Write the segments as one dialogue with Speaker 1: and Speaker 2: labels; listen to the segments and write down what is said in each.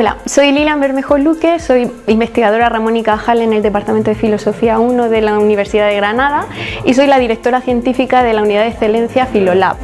Speaker 1: Hola, soy Lilian Bermejo Luque, soy investigadora Ramón y Cajal en el Departamento de Filosofía 1 de la Universidad de Granada y soy la directora científica de la Unidad de Excelencia Filolab.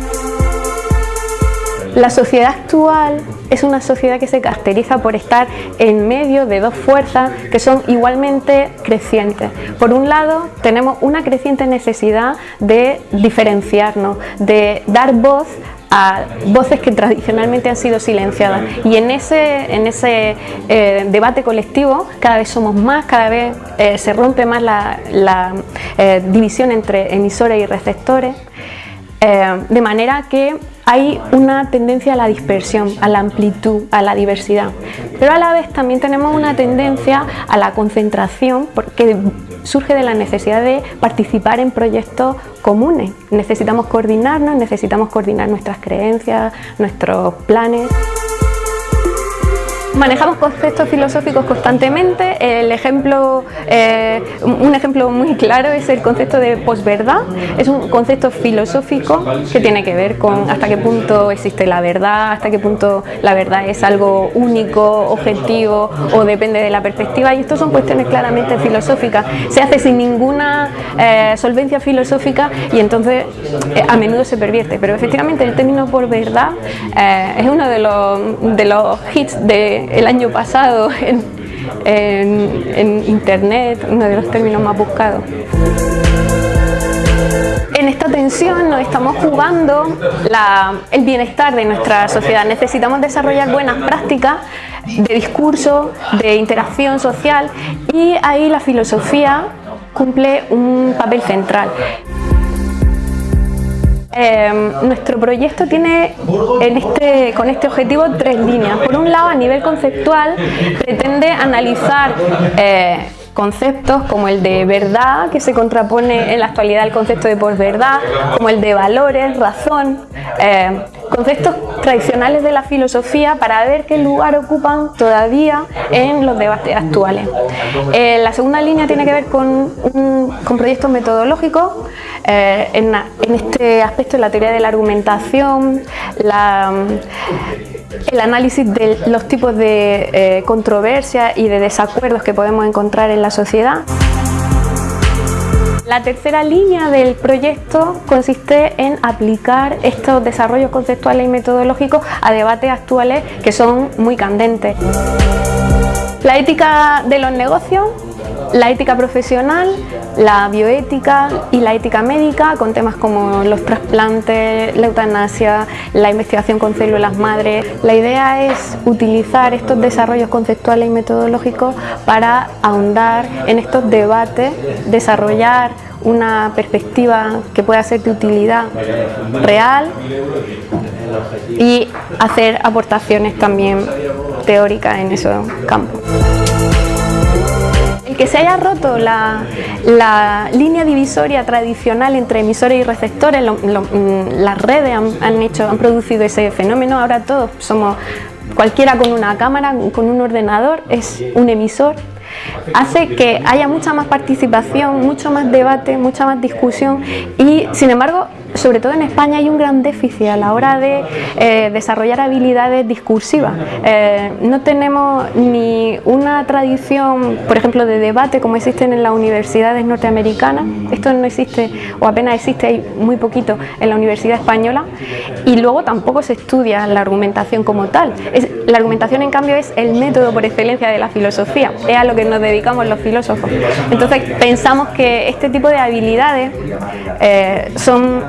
Speaker 1: La sociedad actual es una sociedad que se caracteriza por estar en medio de dos fuerzas que son igualmente crecientes. Por un lado, tenemos una creciente necesidad de diferenciarnos, de dar voz a voces que tradicionalmente han sido silenciadas. Y en ese, en ese eh, debate colectivo cada vez somos más, cada vez eh, se rompe más la, eh, división entre emisores y receptores de manera que hay una tendencia a la dispersión, a la amplitud, a la diversidad. Pero a la vez también tenemos una tendencia a la concentración porque surge de la necesidad de participar en proyectos comunes. Necesitamos coordinarnos, necesitamos coordinar nuestras creencias, nuestros planes. Manejamos conceptos filosóficos constantemente. El ejemplo, eh, un ejemplo muy claro es el concepto de posverdad. Es un concepto filosófico que tiene que ver con hasta qué punto existe la verdad, hasta qué punto la verdad es algo único, objetivo o depende de la perspectiva. Y estos son cuestiones claramente filosóficas. Se hace sin ninguna eh, solvencia filosófica y entonces eh, a menudo se pervierte. Pero efectivamente el término por verdad es uno de los hits de el año pasado en, internet, uno de los términos más buscados. En esta tensión nos estamos jugando el bienestar de nuestra sociedad. Necesitamos desarrollar buenas prácticas de discurso, de interacción social y ahí la filosofía cumple un papel central. Em, nuestro proyecto tiene este, con este objetivo tres líneas. Por un lado, a nivel conceptual, pretende analizar eh, conceptos como el de verdad, que se contrapone en la actualidad al concepto de posverdad, como el de valores, razón, eh, conceptos tradicionales de la filosofía para ver qué lugar ocupan todavía en los debates actuales. Eh, la segunda línea tiene que ver con, proyectos metodológicos, eh, en, este aspecto la teoría de la argumentación, el análisis de los tipos de eh, controversia y de desacuerdos que podemos encontrar en la sociedad. La tercera línea del proyecto consiste en aplicar estos desarrollos conceptuales y metodológicos a debates actuales que son muy candentes. La ética de los negocios la ética profesional, la bioética y la ética médica con temas como los trasplantes, la eutanasia, la investigación con células madres. La idea es utilizar estos desarrollos conceptuales y metodológicos para ahondar en estos debates, desarrollar una perspectiva que pueda ser de utilidad real y hacer aportaciones también teóricas en esos campos que se haya roto la, línea divisoria tradicional entre emisores y receptores, mm, las redes han, hecho, han producido ese fenómeno, ahora todos somos, cualquiera con una cámara, con un ordenador, es un emisor. Hace que haya mucha más participación, mucho más debate, mucha más discusión y sin embargo sobre todo en España hay un gran déficit a la hora de eh, desarrollar habilidades discursivas. Eh, no tenemos ni una tradición, por ejemplo, de debate como existen en las universidades norteamericanas. Esto no existe o apenas existe, hay muy poquito en la Universidad Española. Y luego tampoco se estudia la argumentación como tal. la argumentación, en cambio, es el método por excelencia de la filosofía. Es a lo que nos dedicamos los filósofos. Entonces pensamos que este tipo de habilidades eh, son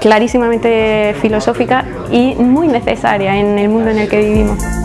Speaker 1: clarísimamente filosóficas y muy necesarias en el mundo en el que vivimos.